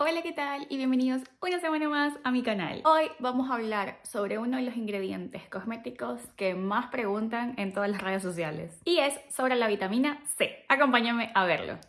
Hola, ¿qué tal? Y bienvenidos una semana más a mi canal. Hoy vamos a hablar sobre uno de los ingredientes cosméticos que más preguntan en todas las redes sociales. Y es sobre la vitamina C. Acompáñame a verlo.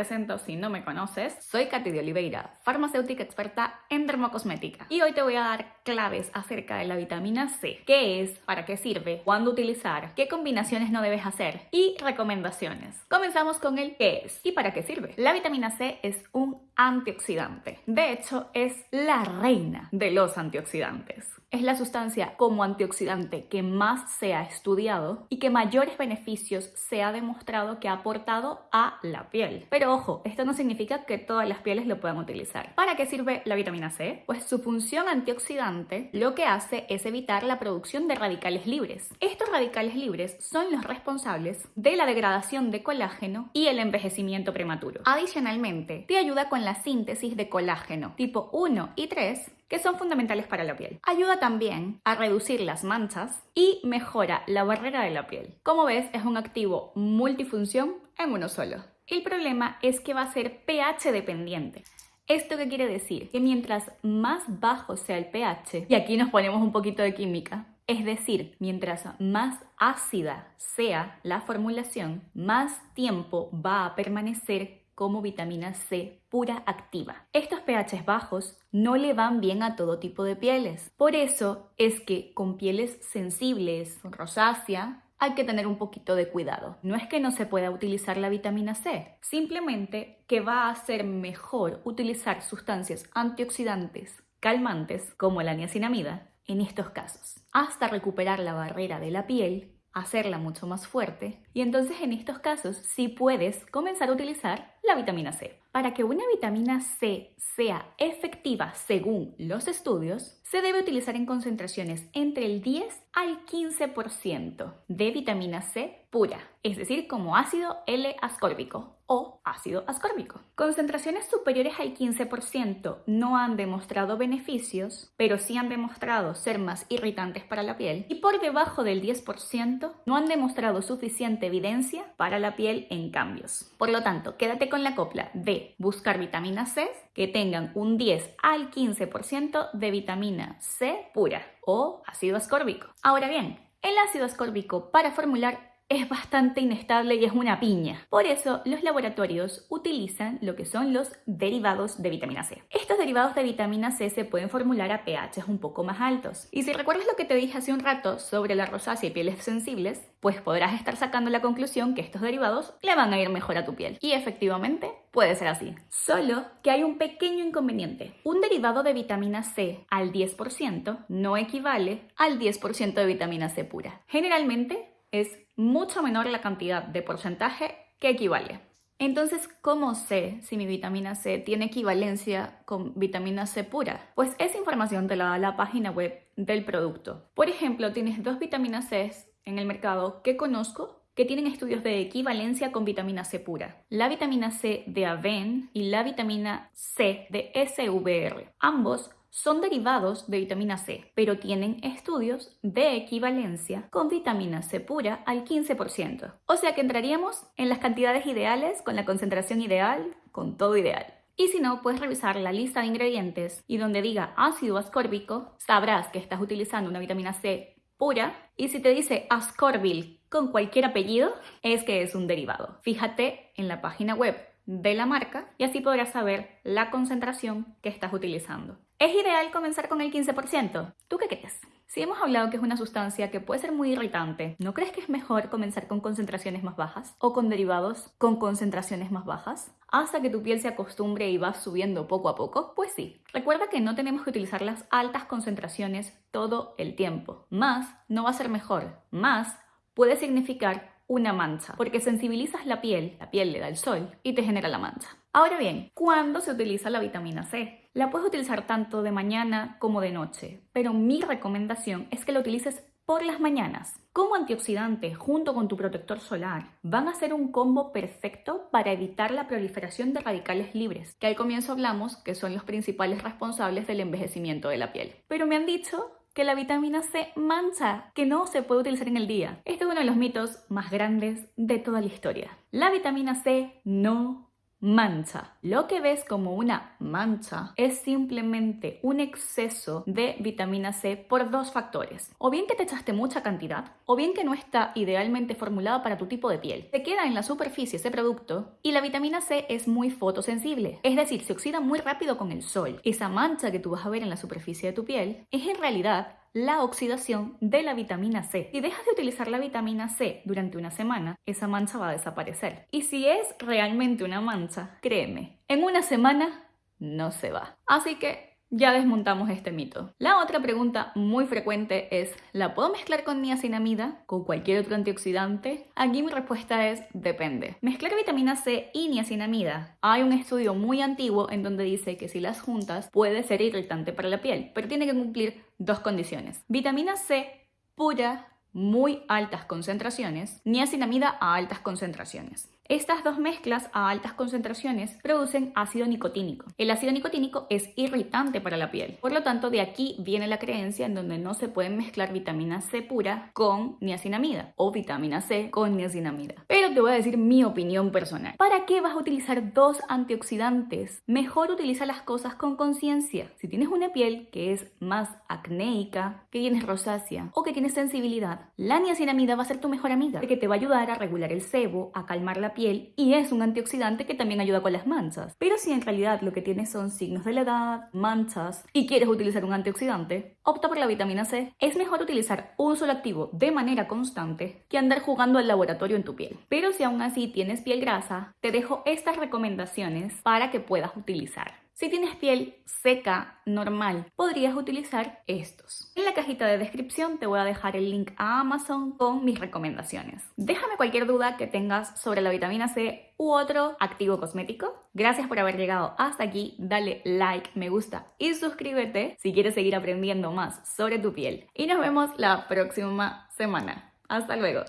Presento si no me conoces. Soy Katy de Oliveira, farmacéutica experta en dermocosmética. Y hoy te voy a dar claves acerca de la vitamina C. ¿Qué es? ¿Para qué sirve? ¿Cuándo utilizar? ¿Qué combinaciones no debes hacer? Y recomendaciones. Comenzamos con el qué es y para qué sirve. La vitamina C es un antioxidante. De hecho, es la reina de los antioxidantes. Es la sustancia como antioxidante que más se ha estudiado y que mayores beneficios se ha demostrado que ha aportado a la piel. Pero ojo, esto no significa que todas las pieles lo puedan utilizar. ¿Para qué sirve la vitamina C? Pues su función antioxidante lo que hace es evitar la producción de radicales libres. Estos radicales libres son los responsables de la degradación de colágeno y el envejecimiento prematuro. Adicionalmente, te ayuda con la síntesis de colágeno tipo 1 y 3 que son fundamentales para la piel. Ayuda también a reducir las manchas y mejora la barrera de la piel. Como ves, es un activo multifunción en uno solo. El problema es que va a ser pH dependiente. ¿Esto qué quiere decir? Que mientras más bajo sea el pH, y aquí nos ponemos un poquito de química, es decir, mientras más ácida sea la formulación, más tiempo va a permanecer como vitamina C pura activa. Estos pH bajos no le van bien a todo tipo de pieles. Por eso es que con pieles sensibles, rosácea, hay que tener un poquito de cuidado. No es que no se pueda utilizar la vitamina C, simplemente que va a ser mejor utilizar sustancias antioxidantes calmantes como la niacinamida en estos casos, hasta recuperar la barrera de la piel hacerla mucho más fuerte y entonces en estos casos sí puedes comenzar a utilizar la vitamina C. Para que una vitamina C sea efectiva según los estudios, se debe utilizar en concentraciones entre el 10 al 15% de vitamina C pura, es decir, como ácido L-ascórbico o ácido ascórbico. Concentraciones superiores al 15% no han demostrado beneficios, pero sí han demostrado ser más irritantes para la piel y por debajo del 10% no han demostrado suficiente evidencia para la piel en cambios. Por lo tanto, quédate con la copla de buscar vitamina C que tengan un 10 al 15% de vitamina C pura o ácido ascórbico. Ahora bien, el ácido ascórbico para formular es bastante inestable y es una piña. Por eso los laboratorios utilizan lo que son los derivados de vitamina C. Estos derivados de vitamina C se pueden formular a pHs un poco más altos. Y si recuerdas lo que te dije hace un rato sobre la rosácea y pieles sensibles, pues podrás estar sacando la conclusión que estos derivados le van a ir mejor a tu piel. Y efectivamente puede ser así. Solo que hay un pequeño inconveniente. Un derivado de vitamina C al 10% no equivale al 10% de vitamina C pura. Generalmente es mucho menor la cantidad de porcentaje que equivale. Entonces, ¿cómo sé si mi vitamina C tiene equivalencia con vitamina C pura? Pues esa información te la da la página web del producto. Por ejemplo, tienes dos vitaminas C en el mercado que conozco que tienen estudios de equivalencia con vitamina C pura. La vitamina C de Aven y la vitamina C de SVR. Ambos son derivados de vitamina C, pero tienen estudios de equivalencia con vitamina C pura al 15%. O sea que entraríamos en las cantidades ideales, con la concentración ideal, con todo ideal. Y si no, puedes revisar la lista de ingredientes y donde diga ácido ascórbico, sabrás que estás utilizando una vitamina C pura. Y si te dice ascorbil con cualquier apellido, es que es un derivado. Fíjate en la página web de la marca y así podrás saber la concentración que estás utilizando. ¿Es ideal comenzar con el 15%? ¿Tú qué crees? Si hemos hablado que es una sustancia que puede ser muy irritante, ¿no crees que es mejor comenzar con concentraciones más bajas o con derivados con concentraciones más bajas? Hasta que tu piel se acostumbre y va subiendo poco a poco? Pues sí. Recuerda que no tenemos que utilizar las altas concentraciones todo el tiempo. Más no va a ser mejor. Más puede significar una mancha, porque sensibilizas la piel, la piel le da el sol y te genera la mancha. Ahora bien, ¿cuándo se utiliza la vitamina C? La puedes utilizar tanto de mañana como de noche, pero mi recomendación es que la utilices por las mañanas. Como antioxidante junto con tu protector solar van a ser un combo perfecto para evitar la proliferación de radicales libres, que al comienzo hablamos que son los principales responsables del envejecimiento de la piel. Pero me han dicho que la vitamina C mancha, que no se puede utilizar en el día. Este es uno de los mitos más grandes de toda la historia. La vitamina C no mancha. Lo que ves como una mancha es simplemente un exceso de vitamina C por dos factores. O bien que te echaste mucha cantidad, o bien que no está idealmente formulada para tu tipo de piel. Se queda en la superficie ese producto y la vitamina C es muy fotosensible, es decir, se oxida muy rápido con el sol. Esa mancha que tú vas a ver en la superficie de tu piel es en realidad la oxidación de la vitamina C. Si dejas de utilizar la vitamina C durante una semana, esa mancha va a desaparecer. Y si es realmente una mancha, créeme, en una semana no se va. Así que ya desmontamos este mito. La otra pregunta muy frecuente es, ¿la puedo mezclar con niacinamida? ¿Con cualquier otro antioxidante? Aquí mi respuesta es, depende. Mezclar vitamina C y niacinamida. Hay un estudio muy antiguo en donde dice que si las juntas puede ser irritante para la piel, pero tiene que cumplir dos condiciones. Vitamina C pura, muy altas concentraciones, niacinamida a altas concentraciones. Estas dos mezclas a altas concentraciones producen ácido nicotínico. El ácido nicotínico es irritante para la piel. Por lo tanto, de aquí viene la creencia en donde no se pueden mezclar vitamina C pura con niacinamida o vitamina C con niacinamida. Pero te voy a decir mi opinión personal. ¿Para qué vas a utilizar dos antioxidantes? Mejor utiliza las cosas con conciencia. Si tienes una piel que es más acnéica, que tienes rosácea o que tienes sensibilidad, la niacinamida va a ser tu mejor amiga porque te va a ayudar a regular el sebo, a calmar la y es un antioxidante que también ayuda con las manchas. Pero si en realidad lo que tienes son signos de la edad, manchas y quieres utilizar un antioxidante, opta por la vitamina C. Es mejor utilizar un solo activo de manera constante que andar jugando al laboratorio en tu piel. Pero si aún así tienes piel grasa, te dejo estas recomendaciones para que puedas utilizar. Si tienes piel seca, normal, podrías utilizar estos. En la cajita de descripción te voy a dejar el link a Amazon con mis recomendaciones. Déjame cualquier duda que tengas sobre la vitamina C u otro activo cosmético. Gracias por haber llegado hasta aquí. Dale like, me gusta y suscríbete si quieres seguir aprendiendo más sobre tu piel. Y nos vemos la próxima semana. Hasta luego.